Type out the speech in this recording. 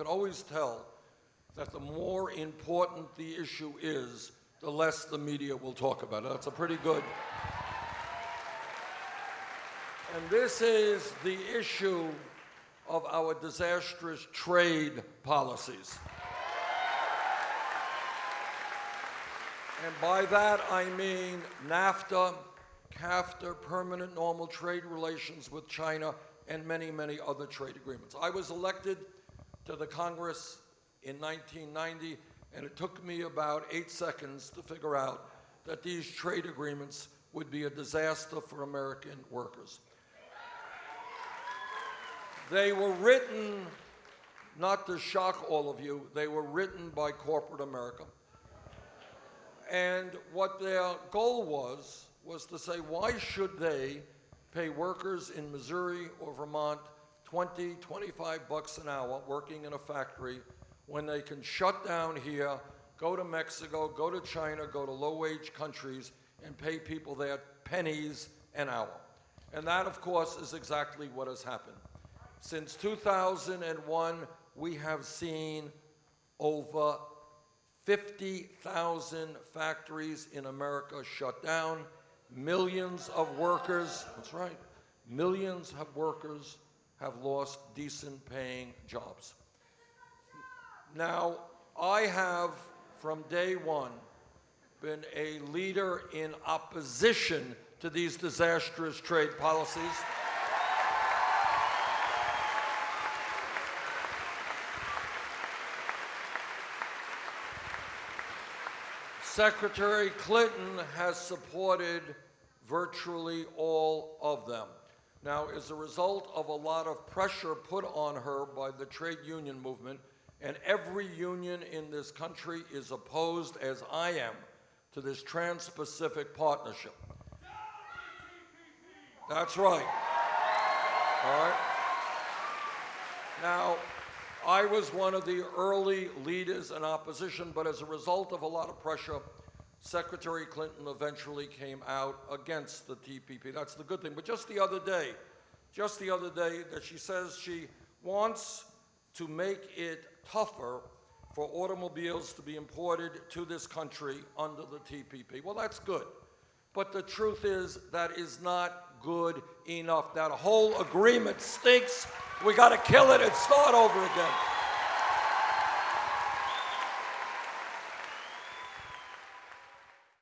could always tell that the more important the issue is, the less the media will talk about it. That's a pretty good. And this is the issue of our disastrous trade policies. And by that I mean NAFTA, CAFTA, permanent normal trade relations with China, and many, many other trade agreements. I was elected to the Congress in 1990, and it took me about eight seconds to figure out that these trade agreements would be a disaster for American workers. They were written, not to shock all of you, they were written by corporate America. And what their goal was, was to say, why should they pay workers in Missouri or Vermont 20, 25 bucks an hour working in a factory when they can shut down here, go to Mexico, go to China, go to low-wage countries, and pay people there pennies an hour. And that, of course, is exactly what has happened. Since 2001, we have seen over 50,000 factories in America shut down, millions of workers, that's right, millions of workers have lost decent paying jobs. Now, I have, from day one, been a leader in opposition to these disastrous trade policies. Secretary Clinton has supported virtually all of them. Now, as a result of a lot of pressure put on her by the trade union movement, and every union in this country is opposed, as I am, to this Trans-Pacific Partnership. That's right. All right. Now, I was one of the early leaders in opposition, but as a result of a lot of pressure, Secretary Clinton eventually came out against the TPP. That's the good thing. But just the other day, just the other day, that she says she wants to make it tougher for automobiles to be imported to this country under the TPP. Well, that's good. But the truth is that is not good enough. That whole agreement stinks. We got to kill it and start over again.